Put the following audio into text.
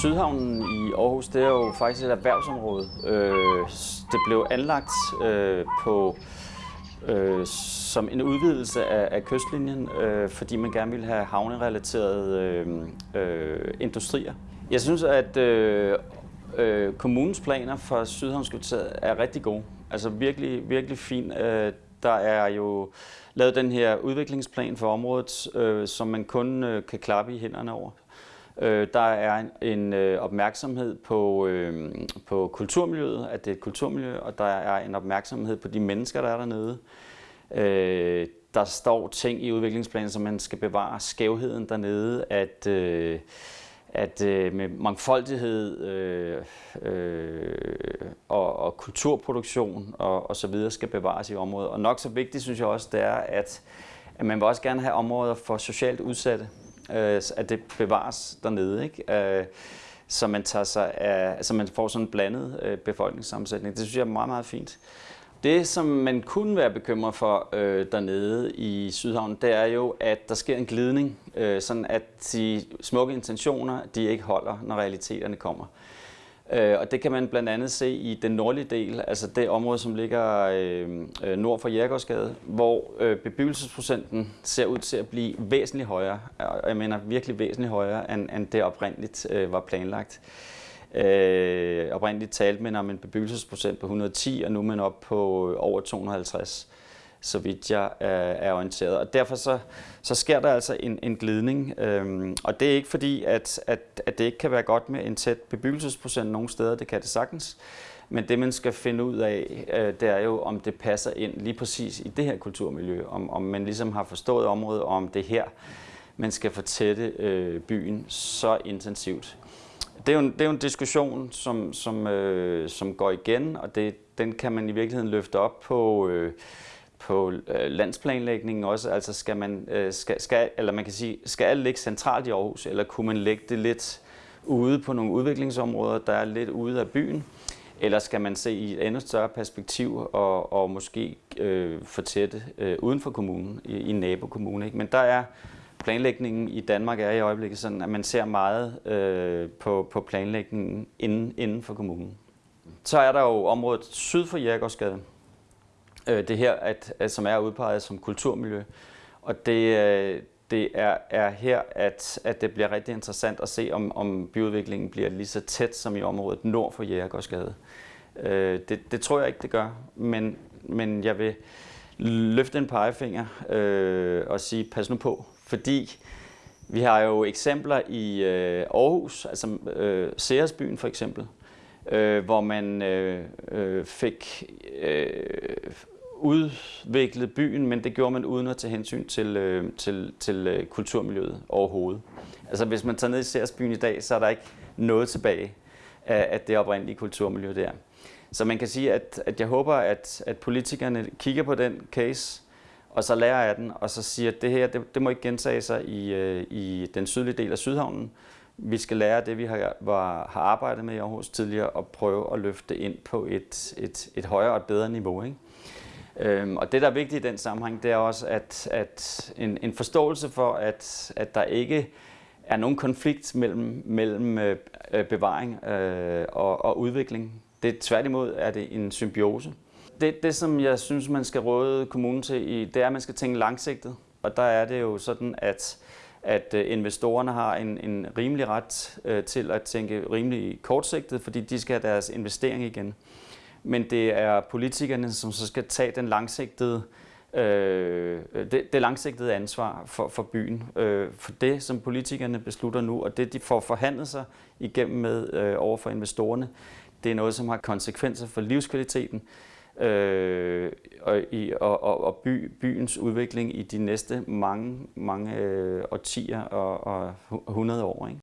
Sydhavnen i Aarhus, det er jo faktisk et erhvervsområde. Øh, det blev anlagt øh, på øh, som en udvidelse af, af kystlinjen, øh, fordi man gerne ville have havnerelaterede øh, øh, industrier. Jeg synes, at øh, øh, kommunens planer for Sydhavnskvarteret er rigtig gode. Altså virkelig, virkelig fin. Øh, der er jo lavet den her udviklingsplan for området, øh, som man kun øh, kan klappe i hænderne over. Øh, der er en, en øh, opmærksomhed på, øh, på kulturmiljøet, at det er et kulturmiljø, og der er en opmærksomhed på de mennesker, der er dernede. Øh, der står ting i udviklingsplanen, som man skal bevare skævheden dernede, at, øh, at øh, med mangfoldighed øh, øh, og, og kulturproduktion og, og så videre skal bevares i området. Og nok så vigtigt synes jeg også, det er, at, at man vil også gerne have områder for socialt udsatte øh, at det bevares dernede, ikke? Øh, så man tager sig af, altså man får sådan en blandet øh, befolkningssammensætning. Det synes jeg er meget, meget fint. Det, som man kunne være bekymret for øh, dernede i Sydhavn, det er jo, at der sker en glidning, øh, sådan at de smukke intentioner, de ikke holder, når realiteterne kommer. Øh, og det kan man blandt andet se i den nordlige del, altså det område, som ligger øh, øh nord for Jægersgade, hvor øh, bebyggelsesprocenten ser ud til at blive væsentligt højere, og jeg mener virkelig væsentligt højere, end, end det oprindeligt øh, var planlagt. Øh, oprindeligt talte man om en bebyggelsesprocent på 110, og nu er man op på øh, over 250 så vidt jeg øh, er orienteret. Og derfor så, så sker der altså en, en glidning. Øhm, og det er ikke fordi, at, at, at det ikke kan være godt med en tæt bebyggelsesprocent nogle steder, det kan det sagtens. Men det man skal finde ud af, øh, det er jo, om det passer ind lige præcis i det her kulturmiljø. Om, om man ligesom har forstået området, og om det her, man skal fortætte øh, byen så intensivt. Det er jo en, det er jo en diskussion, som, som, øh, som går igen, og det, den kan man i virkeligheden løfte op på... Øh, på øh, landsplanlægningen også, altså skal man, øh, skal, skal, eller man kan sige, skal alt ligge centralt i Aarhus, eller kunne man lægge det lidt ude på nogle udviklingsområder, der er lidt ude af byen, eller skal man se i et endnu større perspektiv og, og måske øh, fortætte øh, uden for kommunen, i, i nabokommunen? Ikke? Men der er planlægningen i Danmark er i øjeblikket sådan, at man ser meget øh, på, på planlægningen inden, inden for kommunen. Så er der jo området syd for Jægersgade, øh, det her, at, at, som er udpeget som kulturmiljø. Og det, øh, det er, er her, at, at det bliver rigtig interessant at se, om, om byudviklingen bliver lige så tæt som i området nord for Jægergårdsgade. Øh, det, det tror jeg ikke, det gør, men, men jeg vil løfte en pegefinger øh, og sige, pas nu på, fordi vi har jo eksempler i øh, Aarhus, altså øh, Seersbyen for eksempel, øh, hvor man øh, øh, fik øh, udviklet byen, men det gjorde man uden at tage hensyn til, øh, til, til øh, kulturmiljøet overhovedet. Altså hvis man tager ned i Særsbyen i dag, så er der ikke noget tilbage af, af det oprindelige kulturmiljø der. Så man kan sige, at, at jeg håber, at, at politikerne kigger på den case, og så lærer af den, og så siger, at det her det, det må ikke gentage sig i, øh, i den sydlige del af Sydhavnen, vi skal lære det, vi har, var, har arbejdet med i Aarhus tidligere, og prøve at løfte det ind på et, et, et højere og bedre niveau. Ikke? Øhm, og det, der er vigtigt i den sammenhæng, det er også at, at en, en forståelse for, at, at der ikke er nogen konflikt mellem, mellem øh, øh bevaring øh, og, og udvikling. Det tværtimod er det en symbiose. Det, det, som jeg synes, man skal råde kommunen til, det er, at man skal tænke langsigtet. Og der er det jo sådan, at at øh, investorerne har en, en rimelig ret øh, til at tænke rimelig kortsigtet, fordi de skal have deres investering igen. Men det er politikerne, som så skal tage den langsigtede, øh, det, det langsigtede ansvar for, for byen. Øh, for det, som politikerne beslutter nu, og det, de får forhandlet sig igennem med øh, over for investorerne, det er noget, som har konsekvenser for livskvaliteten øh, og, i, og, og, og by, byens udvikling i de næste mange, mange øh, årtier og, og 100 år. Ikke?